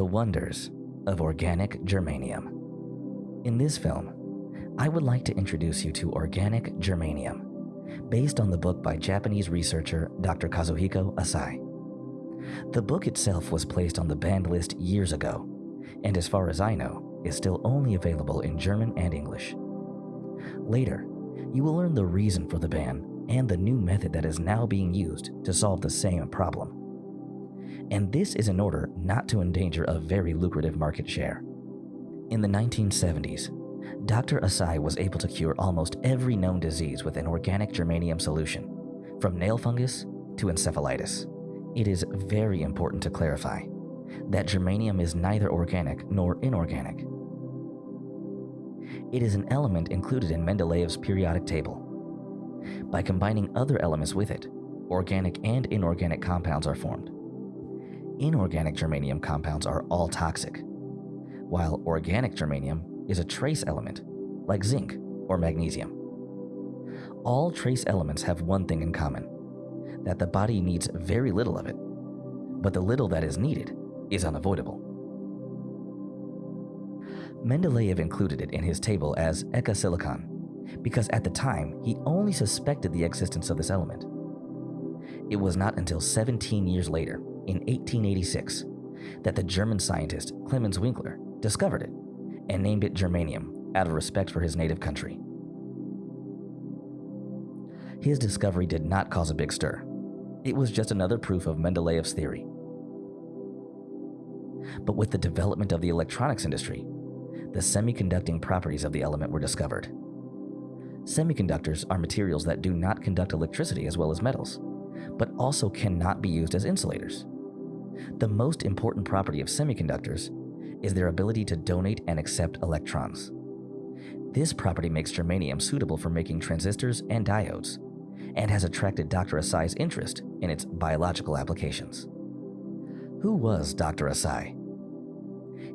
The Wonders of Organic Germanium. In this film, I would like to introduce you to organic germanium, based on the book by Japanese researcher Dr. Kazuhiko Asai. The book itself was placed on the banned list years ago, and as far as I know, is still only available in German and English. Later, you will learn the reason for the ban and the new method that is now being used to solve the same problem. And this is in order not to endanger a very lucrative market share. In the 1970s, Dr. Asai was able to cure almost every known disease with an organic germanium solution, from nail fungus to encephalitis. It is very important to clarify that germanium is neither organic nor inorganic. It is an element included in Mendeleev's periodic table. By combining other elements with it, organic and inorganic compounds are formed. Inorganic germanium compounds are all toxic, while organic germanium is a trace element, like zinc or magnesium. All trace elements have one thing in common that the body needs very little of it, but the little that is needed is unavoidable. Mendeleev included it in his table as ekasilicon because at the time he only suspected the existence of this element. It was not until 17 years later, in 1886, that the German scientist Clemens Winkler discovered it and named it germanium out of respect for his native country. His discovery did not cause a big stir. It was just another proof of Mendeleev's theory. But with the development of the electronics industry, the semiconducting properties of the element were discovered. Semiconductors are materials that do not conduct electricity as well as metals, but also cannot be used as insulators. The most important property of semiconductors is their ability to donate and accept electrons. This property makes germanium suitable for making transistors and diodes, and has attracted Dr. Asai's interest in its biological applications. Who was Dr. Asai?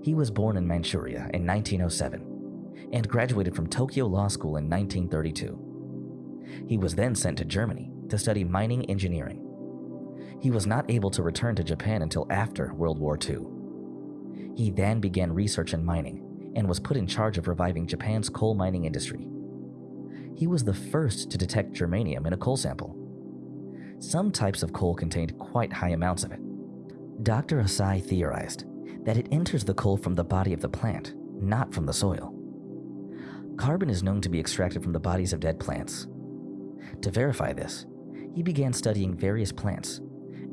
He was born in Manchuria in 1907 and graduated from Tokyo Law School in 1932. He was then sent to Germany to study mining engineering. He was not able to return to Japan until after World War II. He then began research in mining and was put in charge of reviving Japan's coal mining industry. He was the first to detect germanium in a coal sample. Some types of coal contained quite high amounts of it. Dr. Asai theorized that it enters the coal from the body of the plant, not from the soil. Carbon is known to be extracted from the bodies of dead plants. To verify this, he began studying various plants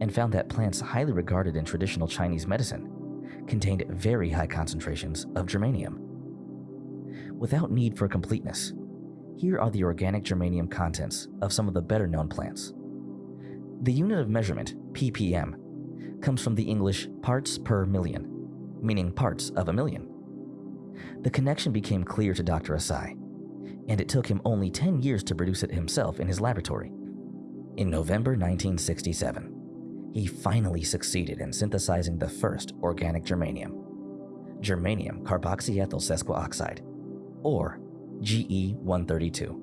and found that plants highly regarded in traditional Chinese medicine contained very high concentrations of germanium. Without need for completeness, here are the organic germanium contents of some of the better known plants. The unit of measurement, ppm, comes from the English parts per million, meaning parts of a million. The connection became clear to Dr. Asai, and it took him only 10 years to produce it himself in his laboratory. In November 1967, he finally succeeded in synthesizing the first organic germanium, germanium carboxyethyl sesquioxide, or GE132.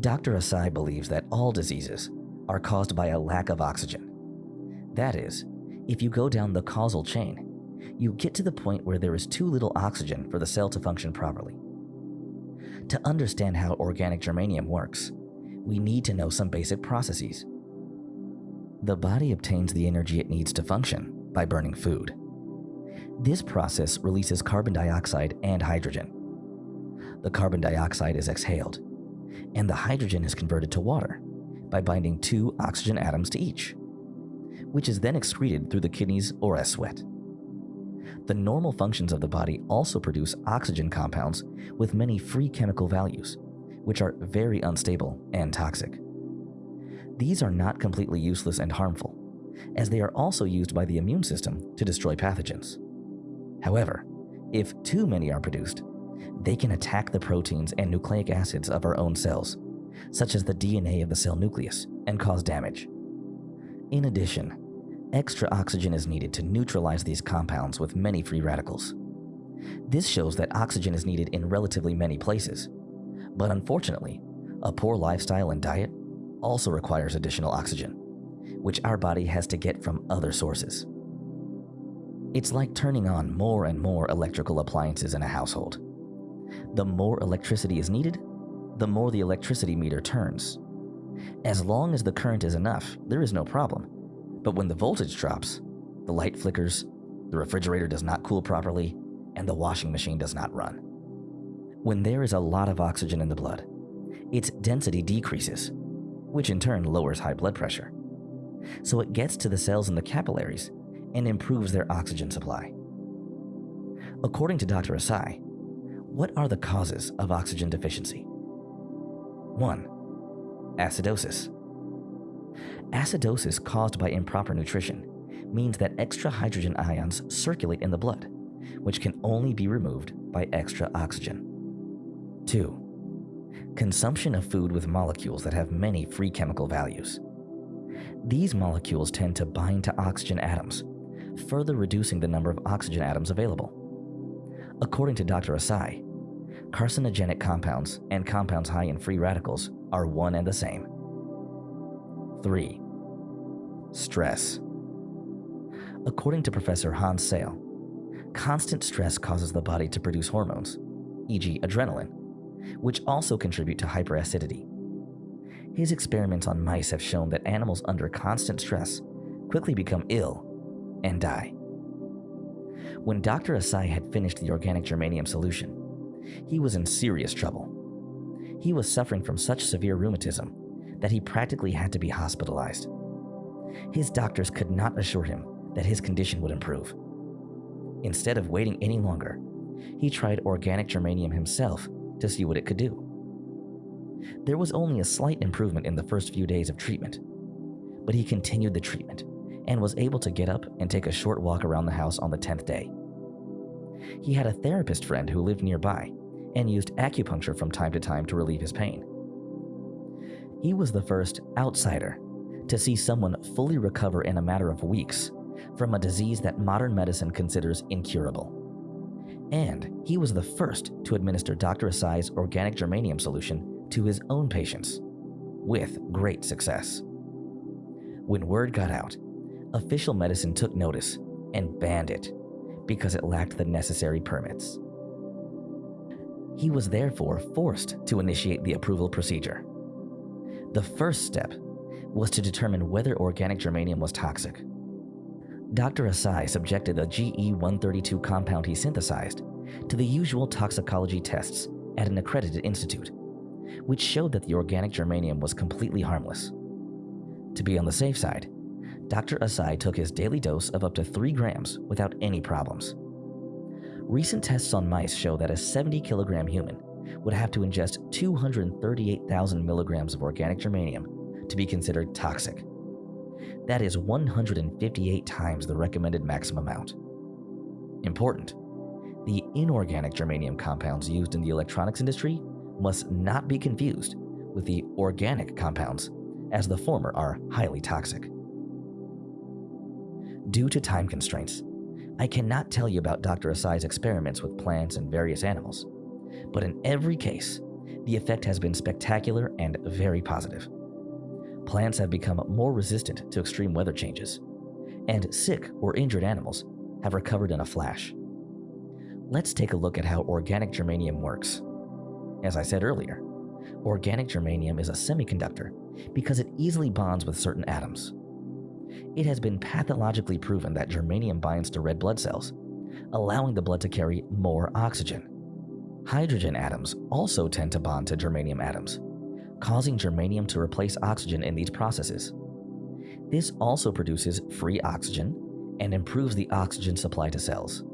Dr. Asai believes that all diseases are caused by a lack of oxygen. That is, if you go down the causal chain, you get to the point where there is too little oxygen for the cell to function properly. To understand how organic germanium works, we need to know some basic processes. The body obtains the energy it needs to function by burning food. This process releases carbon dioxide and hydrogen. The carbon dioxide is exhaled, and the hydrogen is converted to water by binding two oxygen atoms to each, which is then excreted through the kidneys or as sweat. The normal functions of the body also produce oxygen compounds with many free chemical values, which are very unstable and toxic. These are not completely useless and harmful, as they are also used by the immune system to destroy pathogens. However, if too many are produced, they can attack the proteins and nucleic acids of our own cells, such as the DNA of the cell nucleus, and cause damage. In addition, extra oxygen is needed to neutralize these compounds with many free radicals. This shows that oxygen is needed in relatively many places, but unfortunately, a poor lifestyle and diet also requires additional oxygen, which our body has to get from other sources. It's like turning on more and more electrical appliances in a household. The more electricity is needed, the more the electricity meter turns. As long as the current is enough, there is no problem. But when the voltage drops, the light flickers, the refrigerator does not cool properly, and the washing machine does not run. When there is a lot of oxygen in the blood, its density decreases, which in turn lowers high blood pressure. So it gets to the cells in the capillaries and improves their oxygen supply. According to Dr. Asai, what are the causes of oxygen deficiency? 1. Acidosis. Acidosis caused by improper nutrition means that extra hydrogen ions circulate in the blood, which can only be removed by extra oxygen. 2. Consumption of food with molecules that have many free chemical values. These molecules tend to bind to oxygen atoms, further reducing the number of oxygen atoms available. According to Dr. Asai, carcinogenic compounds and compounds high in free radicals are one and the same. 3. Stress. According to Professor Hans Selye, constant stress causes the body to produce hormones, e.g., adrenaline, which also contribute to hyperacidity. His experiments on mice have shown that animals under constant stress quickly become ill and die. When Dr. Asai had finished the organic germanium solution, he was in serious trouble. He was suffering from such severe rheumatism that he practically had to be hospitalized. His doctors could not assure him that his condition would improve. Instead of waiting any longer, he tried organic germanium himself to see what it could do. There was only a slight improvement in the first few days of treatment, but he continued the treatment and was able to get up and take a short walk around the house on the 10th day. He had a therapist friend who lived nearby and used acupuncture from time to time to relieve his pain. He was the first outsider to see someone fully recover in a matter of weeks from a disease that modern medicine considers incurable. And he was the first to administer Dr. Asai's organic germanium solution to his own patients, with great success. When word got out, official medicine took notice and banned it because it lacked the necessary permits. He was therefore forced to initiate the approval procedure. The first step was to determine whether organic germanium was toxic. Dr. Asai subjected the GE132 compound he synthesized to the usual toxicology tests at an accredited institute, which showed that the organic germanium was completely harmless. To be on the safe side, Dr. Asai took his daily dose of up to 3 grams without any problems. Recent tests on mice show that a 70 kilogram human would have to ingest 238,000 milligrams of organic germanium to be considered toxic. That is 158 times the recommended maximum amount. Important the inorganic germanium compounds used in the electronics industry must not be confused with the organic compounds, as the former are highly toxic. Due to time constraints, I cannot tell you about Dr. Asai's experiments with plants and various animals, but in every case, the effect has been spectacular and very positive. Plants have become more resistant to extreme weather changes, and sick or injured animals have recovered in a flash. Let's take a look at how organic germanium works. As I said earlier, organic germanium is a semiconductor because it easily bonds with certain atoms. It has been pathologically proven that germanium binds to red blood cells, allowing the blood to carry more oxygen. Hydrogen atoms also tend to bond to germanium atoms, causing germanium to replace oxygen in these processes. This also produces free oxygen and improves the oxygen supply to cells.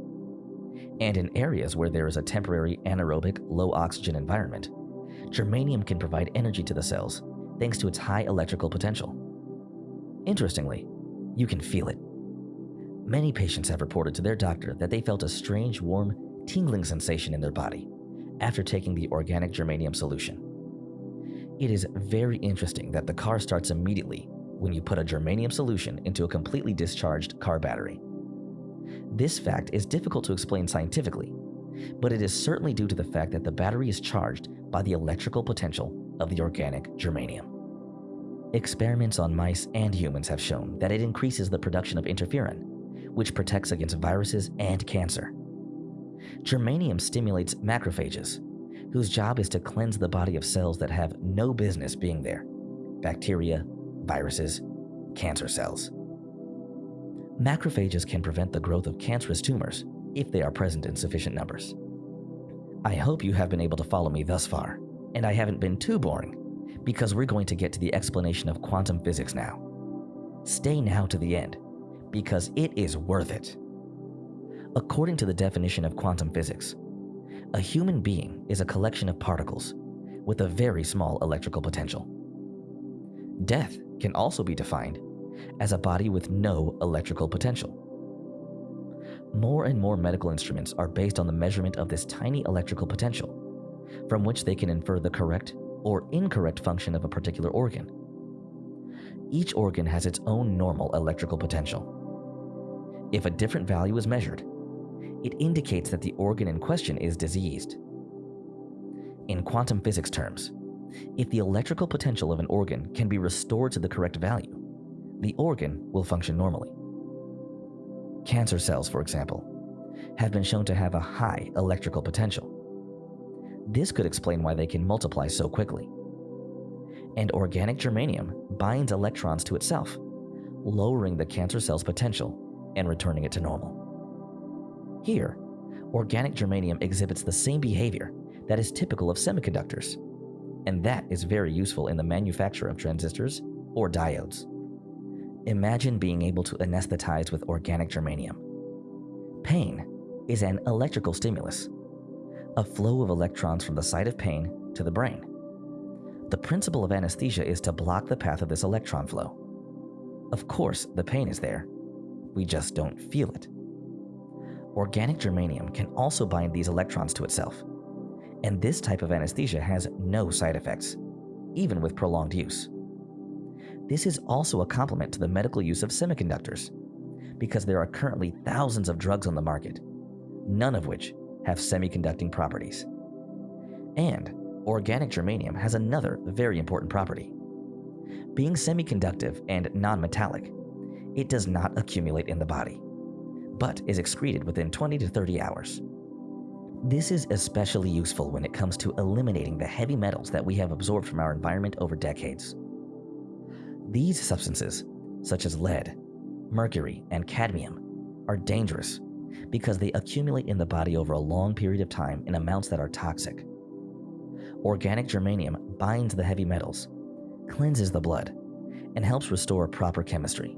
And in areas where there is a temporary anaerobic, low oxygen environment, germanium can provide energy to the cells thanks to its high electrical potential. Interestingly, you can feel it. Many patients have reported to their doctor that they felt a strange, warm, tingling sensation in their body after taking the organic germanium solution. It is very interesting that the car starts immediately when you put a germanium solution into a completely discharged car battery. This fact is difficult to explain scientifically, but it is certainly due to the fact that the battery is charged by the electrical potential of the organic germanium. Experiments on mice and humans have shown that it increases the production of interferon, which protects against viruses and cancer. Germanium stimulates macrophages, whose job is to cleanse the body of cells that have no business being there bacteria, viruses, cancer cells. Macrophages can prevent the growth of cancerous tumors if they are present in sufficient numbers. I hope you have been able to follow me thus far, and I haven't been too boring, because we're going to get to the explanation of quantum physics now. Stay now to the end, because it is worth it. According to the definition of quantum physics, a human being is a collection of particles with a very small electrical potential. Death can also be defined as a body with no electrical potential. More and more medical instruments are based on the measurement of this tiny electrical potential, from which they can infer the correct or incorrect function of a particular organ. Each organ has its own normal electrical potential. If a different value is measured, it indicates that the organ in question is diseased. In quantum physics terms, if the electrical potential of an organ can be restored to the correct value, the organ will function normally. Cancer cells, for example, have been shown to have a high electrical potential. This could explain why they can multiply so quickly. And organic germanium binds electrons to itself, lowering the cancer cell's potential and returning it to normal. Here, organic germanium exhibits the same behavior that is typical of semiconductors, and that is very useful in the manufacture of transistors or diodes. Imagine being able to anesthetize with organic germanium. Pain is an electrical stimulus, a flow of electrons from the site of pain to the brain. The principle of anesthesia is to block the path of this electron flow. Of course, the pain is there, we just don't feel it. Organic germanium can also bind these electrons to itself, and this type of anesthesia has no side effects, even with prolonged use. This is also a complement to the medical use of semiconductors, because there are currently thousands of drugs on the market, none of which have semiconducting properties. And organic germanium has another very important property. Being semiconductive and non-metallic, it does not accumulate in the body, but is excreted within 20 to 30 hours. This is especially useful when it comes to eliminating the heavy metals that we have absorbed from our environment over decades. These substances, such as lead, mercury, and cadmium, are dangerous because they accumulate in the body over a long period of time in amounts that are toxic. Organic germanium binds the heavy metals, cleanses the blood, and helps restore proper chemistry.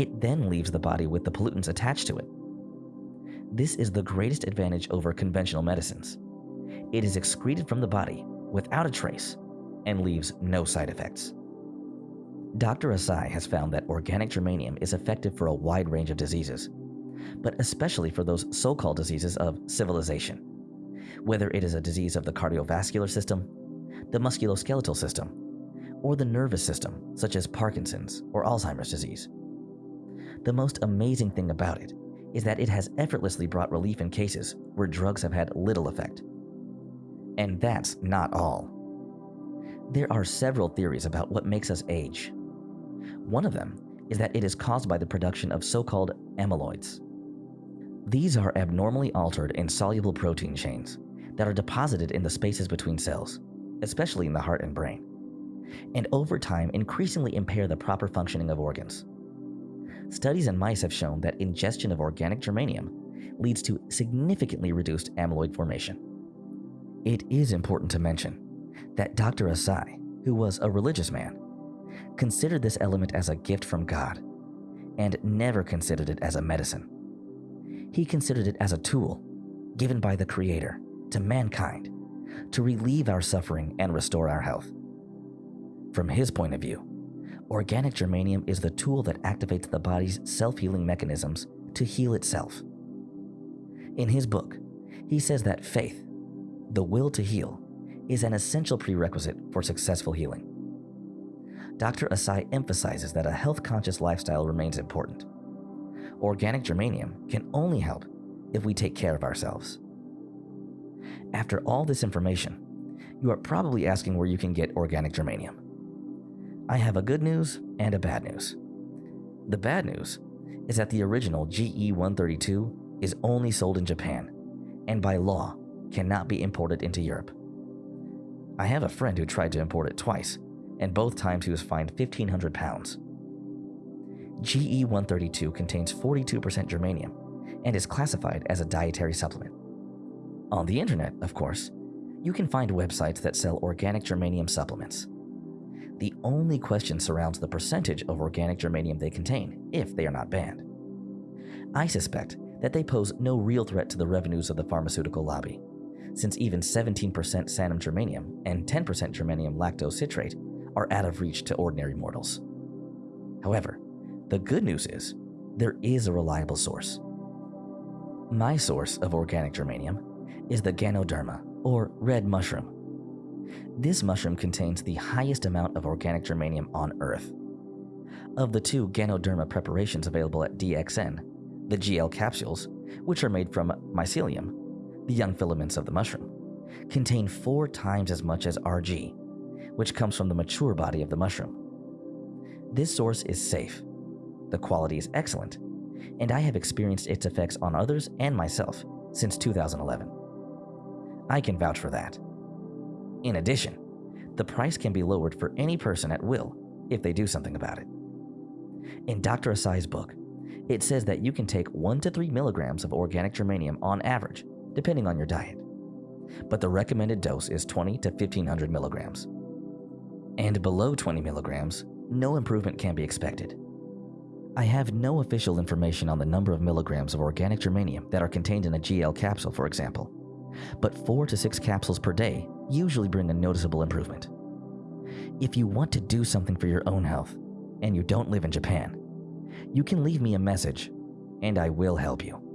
It then leaves the body with the pollutants attached to it. This is the greatest advantage over conventional medicines. It is excreted from the body without a trace and leaves no side effects. Dr. Asai has found that organic germanium is effective for a wide range of diseases, but especially for those so called diseases of civilization. Whether it is a disease of the cardiovascular system, the musculoskeletal system, or the nervous system, such as Parkinson's or Alzheimer's disease. The most amazing thing about it is that it has effortlessly brought relief in cases where drugs have had little effect. And that's not all. There are several theories about what makes us age, one of them is that it is caused by the production of so called amyloids. These are abnormally altered insoluble protein chains that are deposited in the spaces between cells, especially in the heart and brain, and over time increasingly impair the proper functioning of organs. Studies in mice have shown that ingestion of organic germanium leads to significantly reduced amyloid formation. It is important to mention that Dr. Asai, who was a religious man, considered this element as a gift from God and never considered it as a medicine. He considered it as a tool given by the Creator to mankind to relieve our suffering and restore our health. From his point of view, organic germanium is the tool that activates the body's self healing mechanisms to heal itself. In his book, he says that faith, the will to heal, is an essential prerequisite for successful healing. Dr. Asai emphasizes that a health conscious lifestyle remains important. Organic germanium can only help if we take care of ourselves. After all this information, you are probably asking where you can get organic germanium. I have a good news and a bad news. The bad news is that the original GE 132 is only sold in Japan and by law cannot be imported into Europe. I have a friend who tried to import it twice, and both times he was fined 1,500 pounds. GE 132 contains 42% germanium and is classified as a dietary supplement. On the internet, of course, you can find websites that sell organic germanium supplements. Only question surrounds the percentage of organic germanium they contain, if they are not banned. I suspect that they pose no real threat to the revenues of the pharmaceutical lobby, since even 17% sanum germanium and 10% germanium lactose citrate are out of reach to ordinary mortals. However, the good news is there is a reliable source. My source of organic germanium is the Ganoderma, or red mushroom. This mushroom contains the highest amount of organic germanium on Earth. Of the two Ganoderma preparations available at DXN, the GL capsules, which are made from mycelium, the young filaments of the mushroom, contain four times as much as RG, which comes from the mature body of the mushroom. This source is safe, the quality is excellent, and I have experienced its effects on others and myself since 2011. I can vouch for that. In addition, the price can be lowered for any person at will if they do something about it. In Dr. Asai's book, it says that you can take 1 to 3 milligrams of organic germanium on average, depending on your diet. But the recommended dose is 20 to 1500 milligrams. And below 20 milligrams, no improvement can be expected. I have no official information on the number of milligrams of organic germanium that are contained in a GL capsule, for example, but 4 to 6 capsules per day usually bring a noticeable improvement. If you want to do something for your own health, and you don't live in Japan, you can leave me a message, and I will help you.